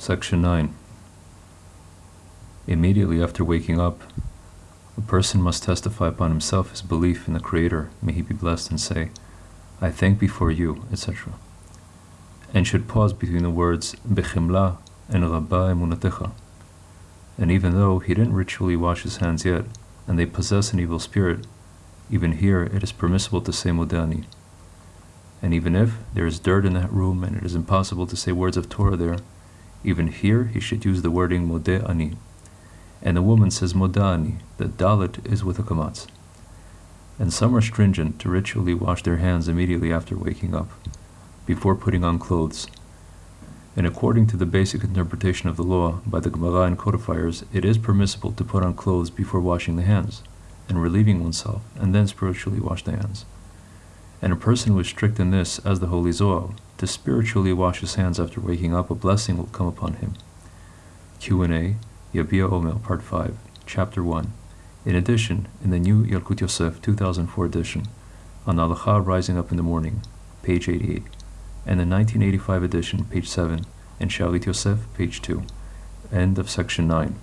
Section 9. Immediately after waking up, a person must testify upon himself his belief in the Creator, may he be blessed, and say, I thank before you, etc. And should pause between the words Bechimla and Rabba emunatecha. And even though he didn't ritually wash his hands yet, and they possess an evil spirit, even here it is permissible to say Modani. And even if there is dirt in that room and it is impossible to say words of Torah there, even here he should use the wording Modeh Ani. And the woman says Modani, the Dalet is with a kamatz. And some are stringent to ritually wash their hands immediately after waking up, before putting on clothes. And according to the basic interpretation of the law by the Gemara and codifiers, it is permissible to put on clothes before washing the hands, and relieving oneself, and then spiritually wash the hands. And a person who is strict in this, as the Holy Zohar, to spiritually wash his hands after waking up, a blessing will come upon him. Q&A, Yabia Omer, Part 5, Chapter 1. In addition, in the new Yalkut Yosef 2004 edition, on Rising Up in the Morning, page 88, and the 1985 edition, page 7, and Shalit Yosef, page 2. End of section 9.